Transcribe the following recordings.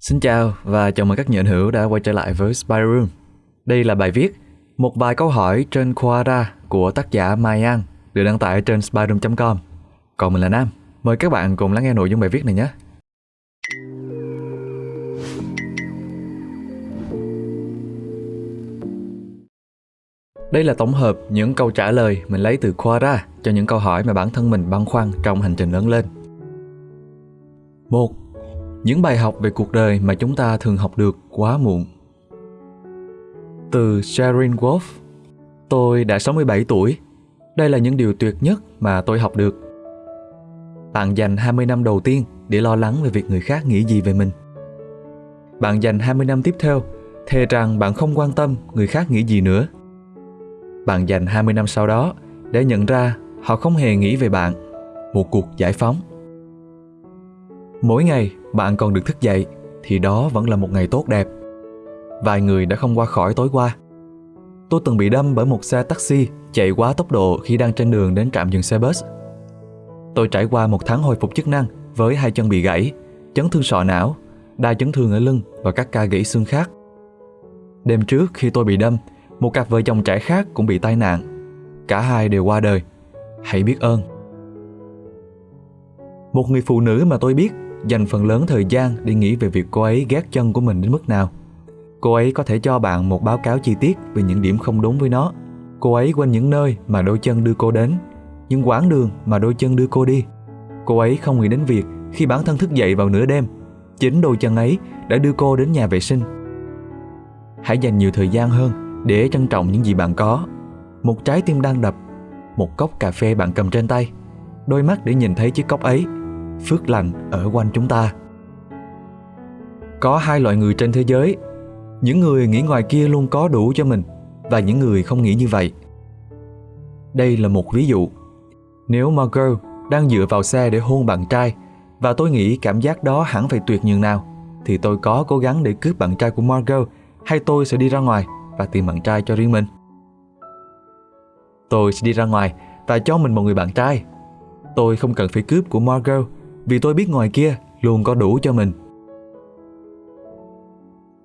Xin chào và chào mừng các nhận hữu đã quay trở lại với Spy Room. Đây là bài viết Một vài câu hỏi trên Quora của tác giả Mai An, được đăng tải trên spyroom.com. Còn mình là Nam. Mời các bạn cùng lắng nghe nội dung bài viết này nhé. Đây là tổng hợp những câu trả lời mình lấy từ Quora cho những câu hỏi mà bản thân mình băn khoăn trong hành trình lớn lên. 1. Những bài học về cuộc đời mà chúng ta thường học được quá muộn. Từ Sharon Wolf, Tôi đã 67 tuổi. Đây là những điều tuyệt nhất mà tôi học được. Bạn dành 20 năm đầu tiên để lo lắng về việc người khác nghĩ gì về mình. Bạn dành 20 năm tiếp theo, thề rằng bạn không quan tâm người khác nghĩ gì nữa. Bạn dành 20 năm sau đó để nhận ra họ không hề nghĩ về bạn. Một cuộc giải phóng. Mỗi ngày bạn còn được thức dậy thì đó vẫn là một ngày tốt đẹp. Vài người đã không qua khỏi tối qua. Tôi từng bị đâm bởi một xe taxi chạy quá tốc độ khi đang trên đường đến trạm dừng xe bus. Tôi trải qua một tháng hồi phục chức năng với hai chân bị gãy, chấn thương sọ não, đa chấn thương ở lưng và các ca gãy xương khác. Đêm trước khi tôi bị đâm, một cặp vợ chồng trẻ khác cũng bị tai nạn. Cả hai đều qua đời. Hãy biết ơn. Một người phụ nữ mà tôi biết dành phần lớn thời gian để nghĩ về việc cô ấy ghét chân của mình đến mức nào. Cô ấy có thể cho bạn một báo cáo chi tiết về những điểm không đúng với nó. Cô ấy quên những nơi mà đôi chân đưa cô đến, những quãng đường mà đôi chân đưa cô đi. Cô ấy không nghĩ đến việc khi bản thân thức dậy vào nửa đêm, chính đôi chân ấy đã đưa cô đến nhà vệ sinh. Hãy dành nhiều thời gian hơn để trân trọng những gì bạn có. Một trái tim đang đập, một cốc cà phê bạn cầm trên tay, đôi mắt để nhìn thấy chiếc cốc ấy phước lành ở quanh chúng ta. Có hai loại người trên thế giới, những người nghĩ ngoài kia luôn có đủ cho mình và những người không nghĩ như vậy. Đây là một ví dụ. Nếu Margot đang dựa vào xe để hôn bạn trai và tôi nghĩ cảm giác đó hẳn phải tuyệt nhường nào thì tôi có cố gắng để cướp bạn trai của Margot hay tôi sẽ đi ra ngoài và tìm bạn trai cho riêng mình. Tôi sẽ đi ra ngoài và cho mình một người bạn trai. Tôi không cần phải cướp của Margot vì tôi biết ngoài kia luôn có đủ cho mình.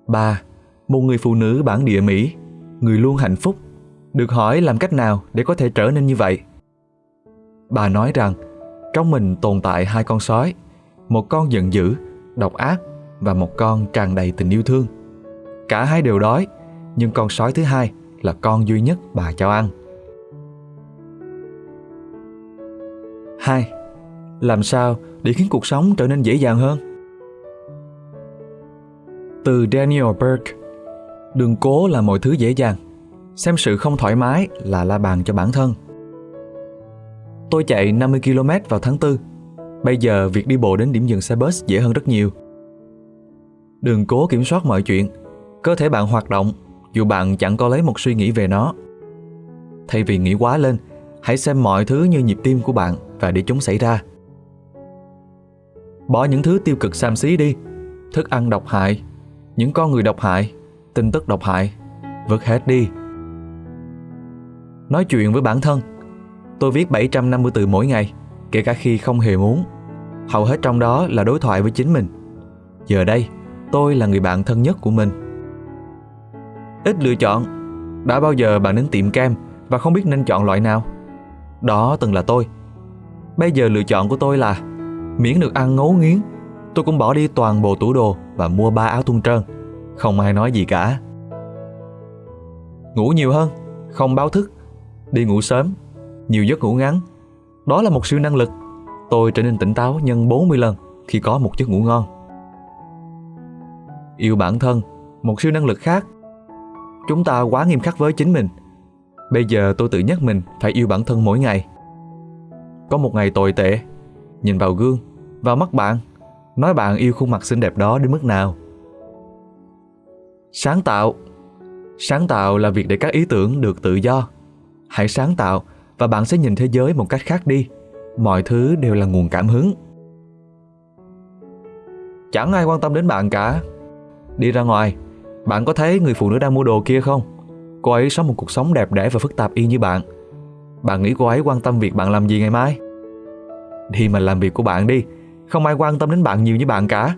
3. Một người phụ nữ bản địa Mỹ, người luôn hạnh phúc, được hỏi làm cách nào để có thể trở nên như vậy. Bà nói rằng trong mình tồn tại hai con sói, một con giận dữ, độc ác và một con tràn đầy tình yêu thương. Cả hai đều đói, nhưng con sói thứ hai là con duy nhất bà cho ăn. 2. Làm sao để khiến cuộc sống trở nên dễ dàng hơn? Từ Daniel Burke Đừng cố là mọi thứ dễ dàng, Xem sự không thoải mái là la bàn cho bản thân. Tôi chạy 50 km vào tháng 4 Bây giờ việc đi bộ đến điểm dừng xe bus dễ hơn rất nhiều. Đừng cố kiểm soát mọi chuyện, Cơ thể bạn hoạt động, Dù bạn chẳng có lấy một suy nghĩ về nó. Thay vì nghĩ quá lên, Hãy xem mọi thứ như nhịp tim của bạn Và để chúng xảy ra. Bỏ những thứ tiêu cực xàm xí đi. Thức ăn độc hại, Những con người độc hại, Tin tức độc hại Vứt hết đi. Nói chuyện với bản thân. Tôi viết 750 từ mỗi ngày, Kể cả khi không hề muốn. Hầu hết trong đó là đối thoại với chính mình. Giờ đây, Tôi là người bạn thân nhất của mình. Ít lựa chọn. Đã bao giờ bạn đến tiệm kem Và không biết nên chọn loại nào? Đó từng là tôi. Bây giờ lựa chọn của tôi là Miễn được ăn ngấu nghiến. Tôi cũng bỏ đi toàn bộ tủ đồ Và mua ba áo thun trơn. Không ai nói gì cả. Ngủ nhiều hơn, Không báo thức. Đi ngủ sớm, Nhiều giấc ngủ ngắn. Đó là một siêu năng lực. Tôi trở nên tỉnh táo nhân 40 lần Khi có một giấc ngủ ngon. Yêu bản thân, Một siêu năng lực khác. Chúng ta quá nghiêm khắc với chính mình. Bây giờ tôi tự nhắc mình phải yêu bản thân mỗi ngày. Có một ngày tồi tệ nhìn vào gương, vào mắt bạn, nói bạn yêu khuôn mặt xinh đẹp đó đến mức nào. Sáng tạo Sáng tạo là việc để các ý tưởng được tự do. Hãy sáng tạo và bạn sẽ nhìn thế giới một cách khác đi. Mọi thứ đều là nguồn cảm hứng. Chẳng ai quan tâm đến bạn cả. Đi ra ngoài, bạn có thấy người phụ nữ đang mua đồ kia không? Cô ấy sống một cuộc sống đẹp đẽ và phức tạp y như bạn. Bạn nghĩ cô ấy quan tâm việc bạn làm gì ngày mai? Đi mà làm việc của bạn đi Không ai quan tâm đến bạn nhiều như bạn cả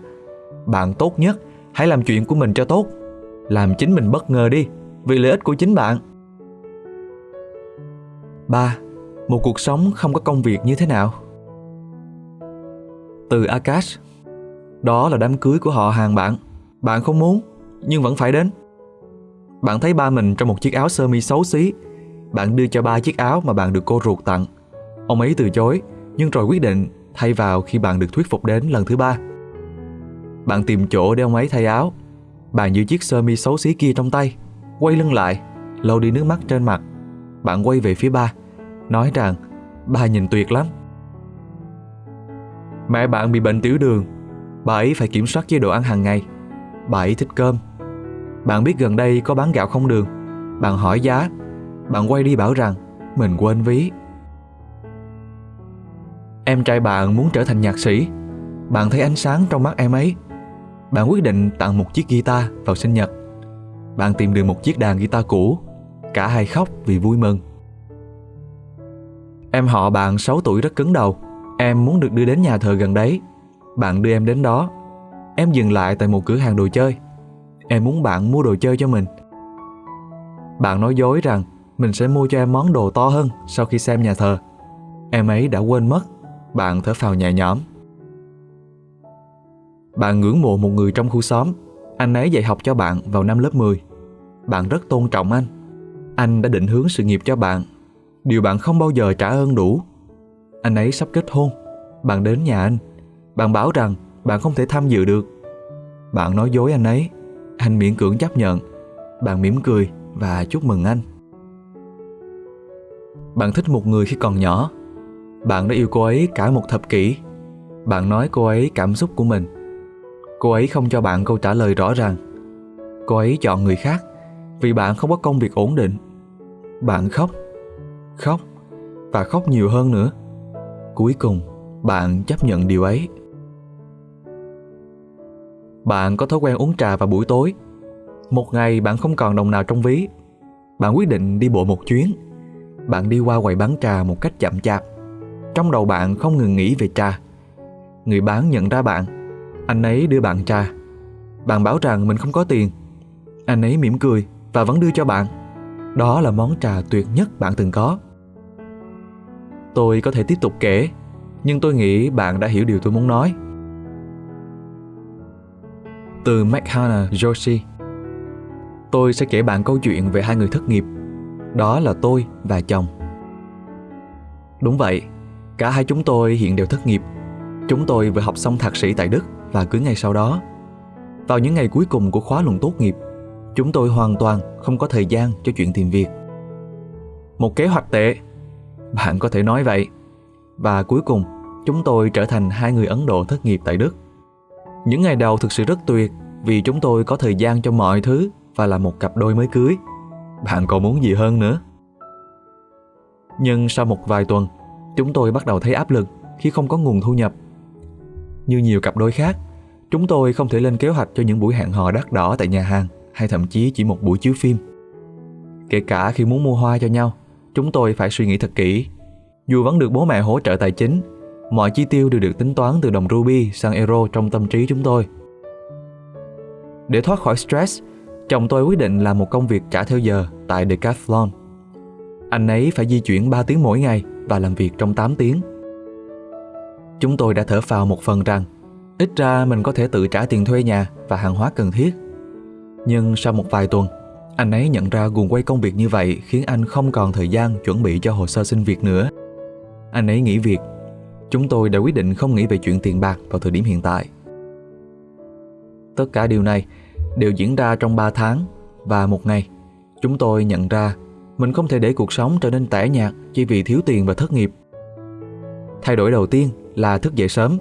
Bạn tốt nhất Hãy làm chuyện của mình cho tốt. Làm chính mình bất ngờ đi, vì lợi ích của chính bạn. 3. Một cuộc sống không có công việc như thế nào? Từ Akash Đó là đám cưới của họ hàng bạn. Bạn không muốn, nhưng vẫn phải đến. Bạn thấy ba mình trong một chiếc áo sơ mi xấu xí. Bạn đưa cho ba chiếc áo mà bạn được cô ruột tặng. Ông ấy từ chối, nhưng rồi quyết định thay vào khi bạn được thuyết phục đến lần thứ ba. Bạn tìm chỗ để ông ấy thay áo. Bạn giữ chiếc sơ mi xấu xí kia trong tay, quay lưng lại, lau đi nước mắt trên mặt. Bạn quay về phía ba, nói rằng ba nhìn tuyệt lắm. Mẹ bạn bị bệnh tiểu đường, bà ấy phải kiểm soát chế độ ăn hàng ngày. Bà ấy thích cơm. Bạn biết gần đây có bán gạo không đường. Bạn hỏi giá. Bạn quay đi bảo rằng mình quên ví. Em trai bạn muốn trở thành nhạc sĩ. Bạn thấy ánh sáng trong mắt em ấy. Bạn quyết định tặng một chiếc guitar vào sinh nhật. Bạn tìm được một chiếc đàn guitar cũ. Cả hai khóc vì vui mừng. Em họ bạn 6 tuổi rất cứng đầu. Em muốn được đưa đến nhà thờ gần đấy. Bạn đưa em đến đó. Em dừng lại tại một cửa hàng đồ chơi. Em muốn bạn mua đồ chơi cho mình. Bạn nói dối rằng mình sẽ mua cho em món đồ to hơn sau khi xem nhà thờ. Em ấy đã quên mất. Bạn thở phào nhẹ nhõm. Bạn ngưỡng mộ một người trong khu xóm. Anh ấy dạy học cho bạn vào năm lớp 10. Bạn rất tôn trọng anh. Anh đã định hướng sự nghiệp cho bạn. Điều bạn không bao giờ trả ơn đủ. Anh ấy sắp kết hôn. Bạn đến nhà anh. Bạn bảo rằng bạn không thể tham dự được. Bạn nói dối anh ấy. Anh miễn cưỡng chấp nhận. Bạn mỉm cười và chúc mừng anh. Bạn thích một người khi còn nhỏ. Bạn đã yêu cô ấy cả một thập kỷ. Bạn nói cô ấy cảm xúc của mình. Cô ấy không cho bạn câu trả lời rõ ràng. Cô ấy chọn người khác vì bạn không có công việc ổn định. Bạn khóc, khóc và khóc nhiều hơn nữa. Cuối cùng, bạn chấp nhận điều ấy. Bạn có thói quen uống trà vào buổi tối. Một ngày bạn không còn đồng nào trong ví. Bạn quyết định đi bộ một chuyến. Bạn đi qua quầy bán trà một cách chậm chạp. Trong đầu bạn không ngừng nghĩ về trà. Người bán nhận ra bạn. Anh ấy đưa bạn trà. Bạn bảo rằng mình không có tiền. Anh ấy mỉm cười và vẫn đưa cho bạn. Đó là món trà tuyệt nhất bạn từng có. Tôi có thể tiếp tục kể, nhưng tôi nghĩ bạn đã hiểu điều tôi muốn nói. Từ McHana Joshi Tôi sẽ kể bạn câu chuyện về hai người thất nghiệp. Đó là tôi và chồng. Đúng vậy, cả hai chúng tôi hiện đều thất nghiệp. Chúng tôi vừa học xong thạc sĩ tại Đức và cưới ngay sau đó. Vào những ngày cuối cùng của khóa luận tốt nghiệp, chúng tôi hoàn toàn không có thời gian cho chuyện tìm việc. Một kế hoạch tệ, bạn có thể nói vậy. Và cuối cùng, chúng tôi trở thành hai người Ấn Độ thất nghiệp tại Đức. Những ngày đầu thực sự rất tuyệt vì chúng tôi có thời gian cho mọi thứ và là một cặp đôi mới cưới. Bạn còn muốn gì hơn nữa? Nhưng sau một vài tuần, chúng tôi bắt đầu thấy áp lực khi không có nguồn thu nhập. Như nhiều cặp đôi khác, chúng tôi không thể lên kế hoạch cho những buổi hẹn hò đắt đỏ tại nhà hàng hay thậm chí chỉ một buổi chiếu phim. Kể cả khi muốn mua hoa cho nhau, chúng tôi phải suy nghĩ thật kỹ. Dù vẫn được bố mẹ hỗ trợ tài chính, mọi chi tiêu đều được tính toán từ đồng ruby sang euro trong tâm trí chúng tôi. Để thoát khỏi stress, chồng tôi quyết định làm một công việc trả theo giờ tại Decathlon. Anh ấy phải di chuyển 3 tiếng mỗi ngày và làm việc trong 8 tiếng. Chúng tôi đã thở phào một phần rằng ít ra mình có thể tự trả tiền thuê nhà và hàng hóa cần thiết. Nhưng sau một vài tuần, anh ấy nhận ra guồng quay công việc như vậy khiến anh không còn thời gian chuẩn bị cho hồ sơ xin việc nữa. Anh ấy nghỉ việc. Chúng tôi đã quyết định không nghĩ về chuyện tiền bạc vào thời điểm hiện tại. Tất cả điều này đều diễn ra trong 3 tháng và một ngày, chúng tôi nhận ra mình không thể để cuộc sống trở nên tẻ nhạt chỉ vì thiếu tiền và thất nghiệp. Thay đổi đầu tiên là thức dậy sớm.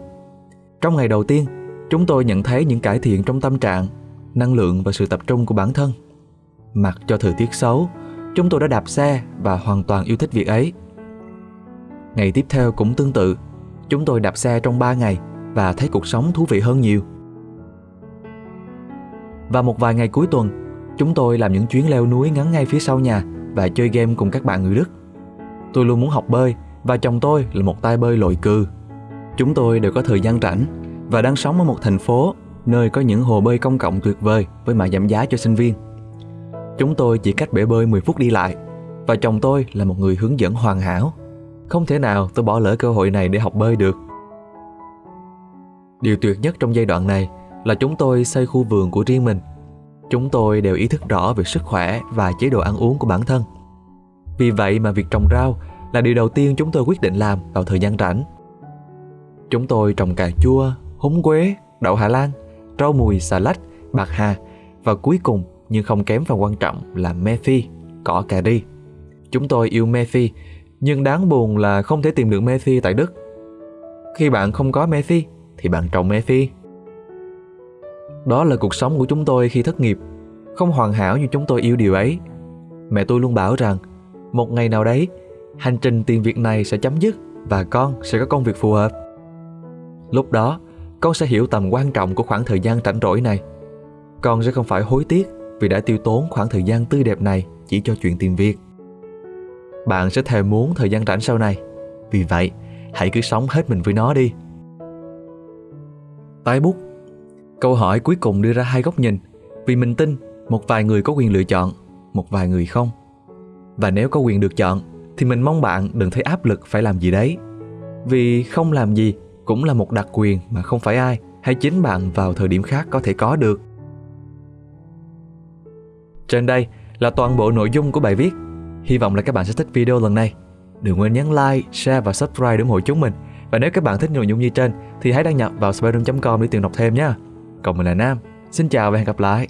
Trong ngày đầu tiên, chúng tôi nhận thấy những cải thiện trong tâm trạng, năng lượng và sự tập trung của bản thân. Mặc cho thời tiết xấu, chúng tôi đã đạp xe và hoàn toàn yêu thích việc ấy. Ngày tiếp theo cũng tương tự, chúng tôi đạp xe trong 3 ngày và thấy cuộc sống thú vị hơn nhiều. Và một vài ngày cuối tuần, chúng tôi làm những chuyến leo núi ngắn ngay phía sau nhà và chơi game cùng các bạn người Đức. Tôi luôn muốn học bơi và chồng tôi là một tay bơi lội cừ. Chúng tôi đều có thời gian rảnh và đang sống ở một thành phố nơi có những hồ bơi công cộng tuyệt vời với mã giảm giá cho sinh viên. Chúng tôi chỉ cách bể bơi 10 phút đi lại và chồng tôi là một người hướng dẫn hoàn hảo. Không thể nào tôi bỏ lỡ cơ hội này để học bơi được. Điều tuyệt nhất trong giai đoạn này là chúng tôi xây khu vườn của riêng mình. Chúng tôi đều ý thức rõ về sức khỏe và chế độ ăn uống của bản thân. Vì vậy mà việc trồng rau là điều đầu tiên chúng tôi quyết định làm vào thời gian rảnh. Chúng tôi trồng cà chua, húng quế, đậu Hà Lan, rau mùi, xà lách, bạc hà và cuối cùng nhưng không kém phần quan trọng là me phi, cỏ cà ri. Chúng tôi yêu me phi, nhưng đáng buồn là không thể tìm được me phi tại Đức. Khi bạn không có me phi thì bạn trồng me phi. Đó là cuộc sống của chúng tôi khi thất nghiệp, không hoàn hảo như chúng tôi yêu điều ấy. Mẹ tôi luôn bảo rằng một ngày nào đấy hành trình tìm việc này sẽ chấm dứt và con sẽ có công việc phù hợp. Lúc đó, con sẽ hiểu tầm quan trọng của khoảng thời gian rảnh rỗi này. Con sẽ không phải hối tiếc vì đã tiêu tốn khoảng thời gian tươi đẹp này chỉ cho chuyện tìm việc. Bạn sẽ thèm muốn thời gian rảnh sau này. Vì vậy, hãy cứ sống hết mình với nó đi. Tái bút Câu hỏi cuối cùng đưa ra hai góc nhìn vì mình tin một vài người có quyền lựa chọn, một vài người không. Và nếu có quyền được chọn thì mình mong bạn đừng thấy áp lực phải làm gì đấy. Vì không làm gì cũng là một đặc quyền mà không phải ai hay chính bạn vào thời điểm khác có thể có được. Trên đây là toàn bộ nội dung của bài viết. Hy vọng là các bạn sẽ thích video lần này. Đừng quên nhấn like, share và subscribe để ủng hộ chúng mình. Và nếu các bạn thích nội dung như trên thì hãy đăng nhập vào spiderroom.com để tìm đọc thêm nhé. Còn mình là Nam. Xin chào và hẹn gặp lại.